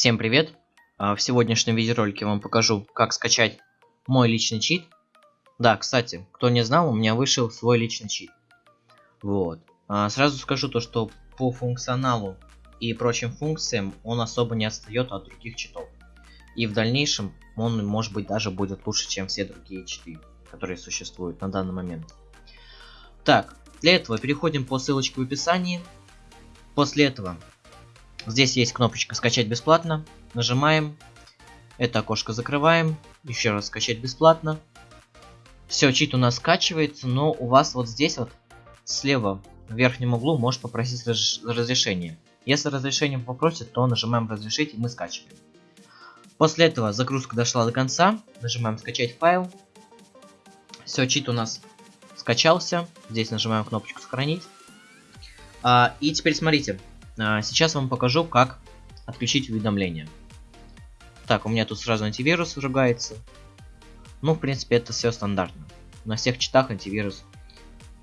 Всем привет! А, в сегодняшнем видеоролике вам покажу, как скачать мой личный чит. Да, кстати, кто не знал, у меня вышел свой личный чит. Вот. А, сразу скажу то, что по функционалу и прочим функциям он особо не отстает от других читов. И в дальнейшем он, может быть, даже будет лучше, чем все другие читы, которые существуют на данный момент. Так, для этого переходим по ссылочке в описании. После этого Здесь есть кнопочка «Скачать бесплатно». Нажимаем. Это окошко закрываем. Еще раз «Скачать бесплатно». Все, чит у нас скачивается, но у вас вот здесь вот слева в верхнем углу может попросить раз разрешение. Если разрешение попросит, то нажимаем «Разрешить» и мы скачиваем. После этого загрузка дошла до конца. Нажимаем «Скачать файл». Все, чит у нас скачался. Здесь нажимаем кнопочку «Сохранить». А, и теперь смотрите, сейчас вам покажу, как отключить уведомления. Так, у меня тут сразу антивирус ругается. Ну, в принципе, это все стандартно. На всех читах антивирус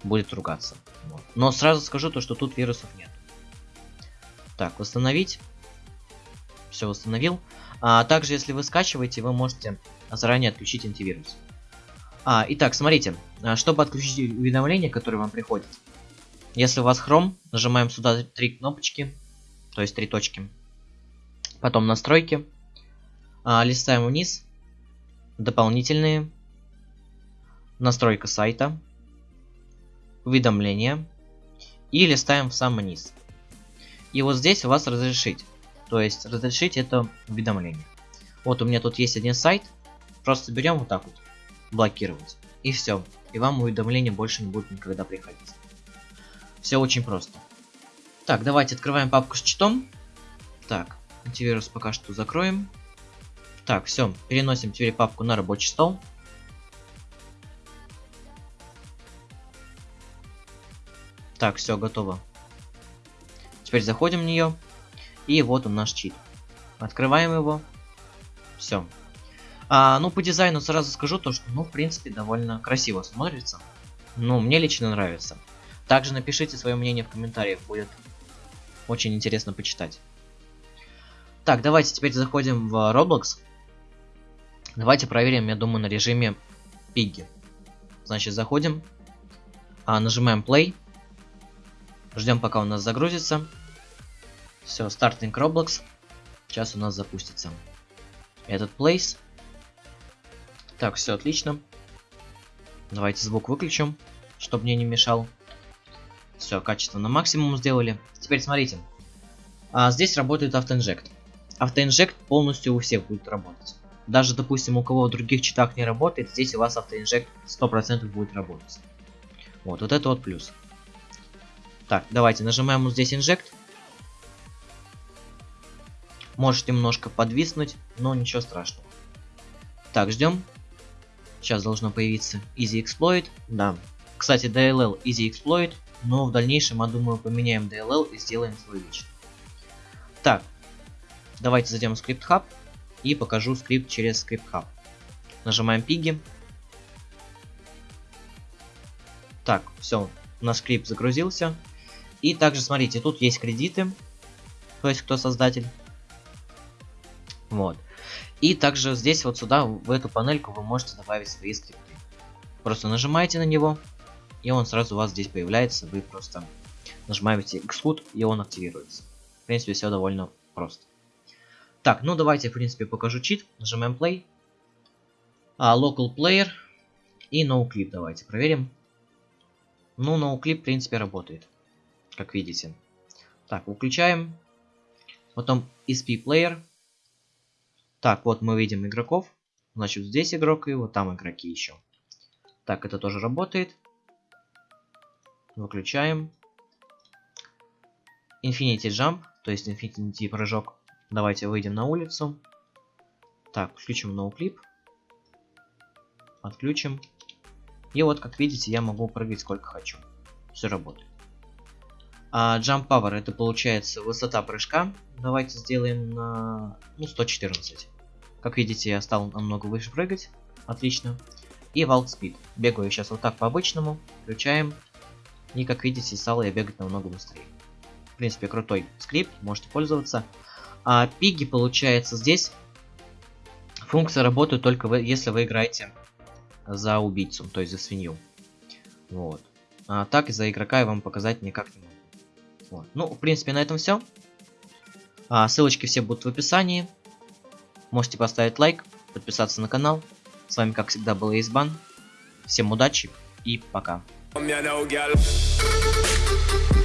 будет ругаться. Вот. Но сразу скажу то, что тут вирусов нет. Так, восстановить. Все восстановил. А также, если вы скачиваете, вы можете заранее отключить антивирус. А, итак, смотрите, а, чтобы отключить уведомления, которые вам приходят, если у вас Chrome, нажимаем сюда три кнопочки, то есть три точки. Потом настройки. А, листаем вниз. Дополнительные. Настройка сайта. Уведомления. И листаем в самый низ. И вот здесь у вас разрешить. То есть разрешить это уведомление. Вот у меня тут есть один сайт. Просто берем вот так вот. Блокировать. И все. И вам уведомления больше не будет никогда приходить. Все очень просто. Так, давайте открываем папку с читом. Так, антивирус пока что закроем. Так, все, переносим теперь папку на рабочий стол. Так, все, готово. Теперь заходим в нее. И вот он наш чит. Открываем его. Все. А, ну, по дизайну сразу скажу то, что, ну, в принципе, довольно красиво смотрится. Ну, мне лично нравится. Также напишите свое мнение в комментариях, будет очень интересно почитать. Так, давайте теперь заходим в Roblox. Давайте проверим, я думаю, на режиме Piggy. Значит, заходим, а, нажимаем Play, ждем, пока у нас загрузится. Все, стартинг Roblox. Сейчас у нас запустится этот Place. Так, все отлично. Давайте звук выключим, чтобы мне не мешал. Все, качество на максимум сделали. Теперь смотрите. А, здесь работает автоинжект. Автоинжект полностью у всех будет работать. Даже, допустим, у кого в других читах не работает, здесь у вас автоинжект 100% будет работать. Вот, вот это вот плюс. Так, давайте нажимаем вот здесь инжект. Может немножко подвиснуть, но ничего страшного. Так, ждем. Сейчас должно появиться Easy Exploit. Да. Кстати, DLL Easy Exploit но в дальнейшем, я думаю, поменяем DLL и сделаем свой личный. Так, давайте зайдем в Script Hub и покажу скрипт через Script Hub. Нажимаем Piggy. Так, все, наш скрипт загрузился. И также, смотрите, тут есть кредиты, то есть кто создатель. Вот. И также здесь вот сюда, в эту панельку вы можете добавить свои скрипты. Просто нажимаете на него, и он сразу у вас здесь появляется, вы просто нажимаете Exclude, и он активируется. В принципе, все довольно просто. Так, ну давайте, в принципе, покажу чит. Нажимаем Play. А, Local Player и NoClip давайте проверим. Ну, NoClip, в принципе, работает, как видите. Так, выключаем. Потом SP Player. Так, вот мы видим игроков. Значит, здесь игрок и вот там игроки еще. Так, это тоже работает. Выключаем. Infinity Jump, то есть Infinity прыжок. Давайте выйдем на улицу. Так, включим NoClip. Отключим. И вот, как видите, я могу прыгать сколько хочу. Все работает. А Jump Power это получается высота прыжка. Давайте сделаем на ну, 114. Как видите, я стал намного выше прыгать. Отлично. И Vault Speed. Бегаю сейчас вот так по обычному. Включаем. И как видите, стало я бегать намного быстрее. В принципе, крутой скрипт, можете пользоваться. А пиги, получается, здесь функция работает только вы, если вы играете за убийцу, то есть за свинью. Вот. А так за игрока я вам показать никак не могу. Вот. Ну, в принципе, на этом все. А, ссылочки все будут в описании. Можете поставить лайк, подписаться на канал. С вами, как всегда, был Избан. Всем удачи и пока. Come here now, girl.